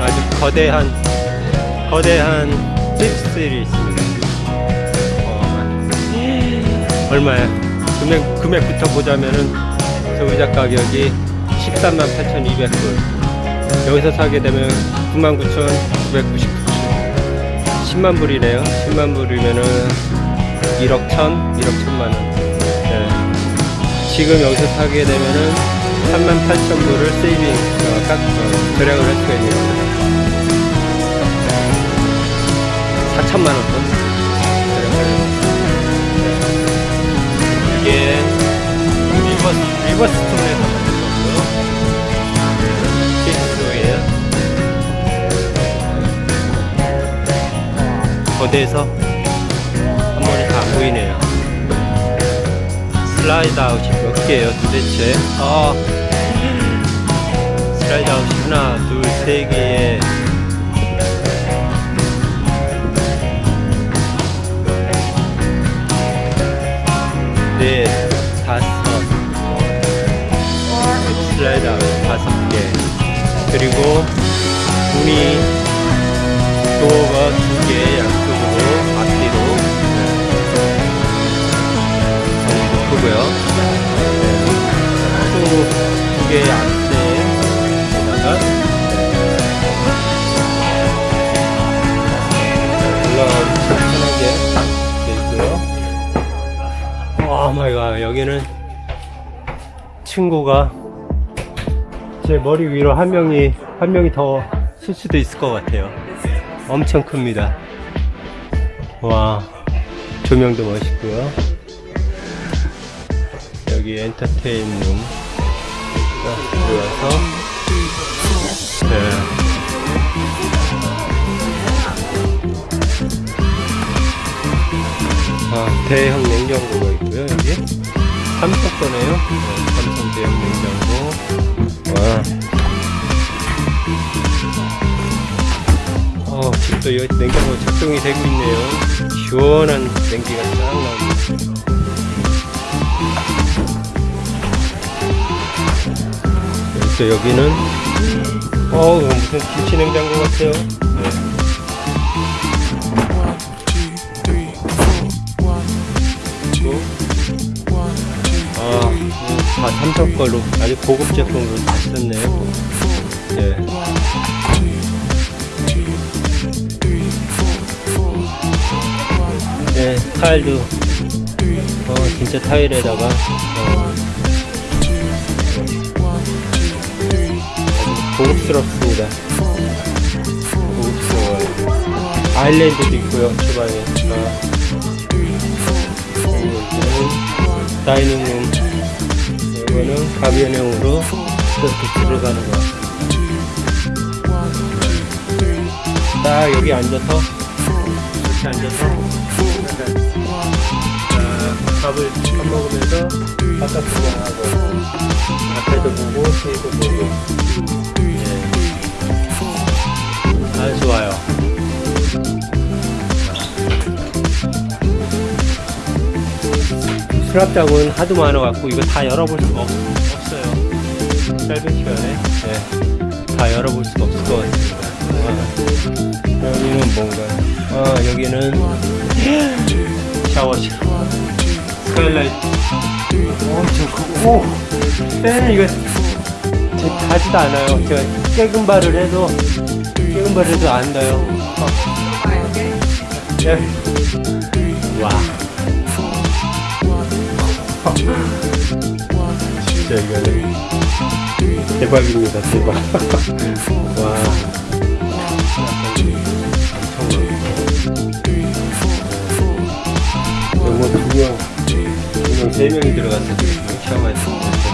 아주 거대한 거대한 힙스들이 있습니다. 어, 얼마야? 금액 금액부터 보자면은 저 의자 가격이 13만 8,200불. 여기서 사게 되면 99,999. 10만 불이네요. 10만 불이면은 1억 1천, 1억 1천만 원. 네. 지금 여기서 사게 되면은 3만 8천 불을 saving, 어, 깎, 어, 절약을 할 수가 있는 겁니다. 4천만 원 돈. 이게 River, Riverstone에서 만든 거고요. 필수예요. 거대해서 slide out이 몇 개예요 도대체? 아, slide out이 하나, 둘, 세 개에. 넷, 다섯. slide out 다섯 개. 그리고 문이 door가 네. 크고요. 또두 개의 앞대에다가 올라가기 편하게 돼 있고요. Oh my God. 여기는 층고가 제 머리 위로 한 명이 한 명이 더 쓸 수도 있을 것 같아요. 엄청 큽니다. 와 조명도 멋있고요 여기 엔터테인 룸. 들어와서. 네. 아, 대형 냉장고가 있고요 여기. 삼성 거네요? 네, 삼성 대형 냉장고. 와. 어, 지금 또 여기 냉장고 작동이 되고 있네요. 시원한 냉기가 쫙 또 여기는 어 무슨 김치 냉장고 같아요 네. 아, 다 삼성 걸로 아주 고급 제품으로 다 썼네요. 네. 네, 타일도 어, 진짜 타일에다가 어, 고급스럽습니다. 고급스러워요. 아일랜드도 있고요, 주방에. 여기는 다이닝룸. 이거는 가변형으로 이렇게 들어가는 거. 딱 여기 앉아서 이렇게 앉아서 자, 밥을 밥 먹으면서 바깥 구경하고 앞에도 보고 뒤에도 보고 수납장은 하도 많아갖고 이거 다 열어볼 수가 없, 없어요. 짧은 시간에 예. 다 열어볼 수가 없을 것 같습니다. 아, 여기는 뭔가 아 여기는 샤워실 skylight 엄청 크고 오 팬은 이거 제 가지도 않아요 제가 깨금 발을 해도 깨금 발을 해도 안 닿아요 어. 예. 와 진짜 이거는 대박입니다 대박. 와. 영어 두명 두명 세 명이 들어가서 샤워할 수 있는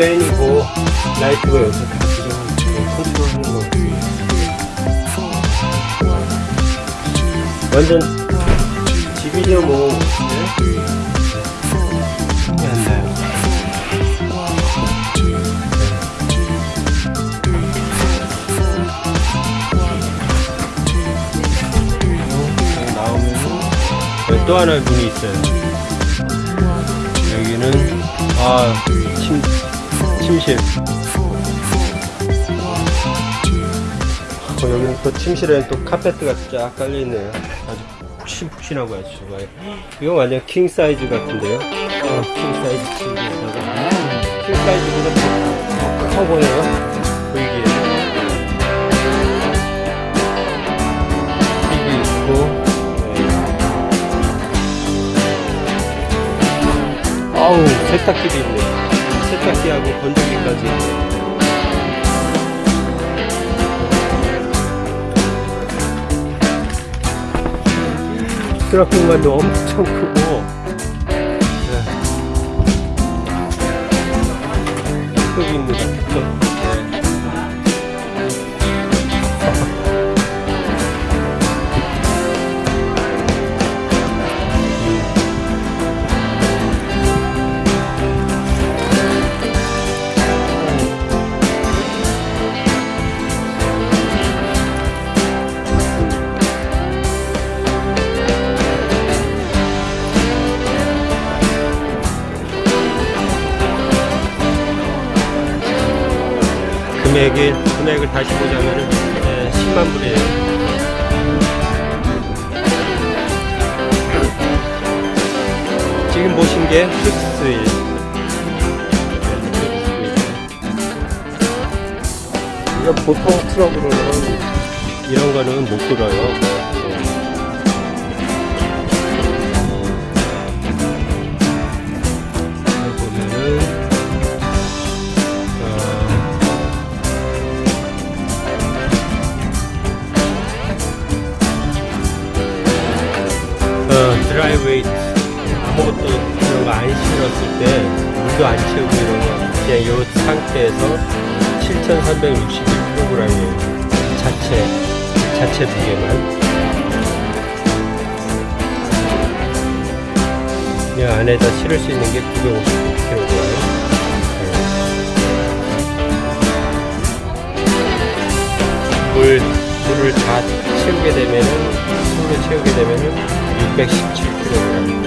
팬이고 라이트가 여기서 다 들어가고 컨트롤하는 거 같습니다. 완전 집이죠 뭐 네? 안 나요 오또 하나의 문이 있어요. 여기는 아 침, 침실. 어, 여기는 또 침실에 또 카페트가 쫙 깔려 있네요. 아주 푹신푹신하고 아주 좋아요. 이거 완전 킹 사이즈 같은데요. 어, 킹 사이즈 침대에다가 킹 사이즈보다 더커 보여요. 보이기에. TV 있고. 네. 아우 세탁기도 있네. 세탁기하고 건조기까지. 수납 공간도 엄청 크고 네. 특급입 금액이 금액을 다시 보자면은 네, 10만 불이에요. 지금 보신 게 픽스일. 이거 보통 트럭으로는 이런 거는 못 들어요. 드라이브웨이트 아무것도 이런 거 안 실었을 때 물도 안 채우고 이런 거 그냥 이 상태에서 7,361kg이에요 자체 자체 무게만 이 안에다 실을 수 있는 게 959kg 물, 물을 다 채우게 되면은, 물을 채우게 되면은 617kg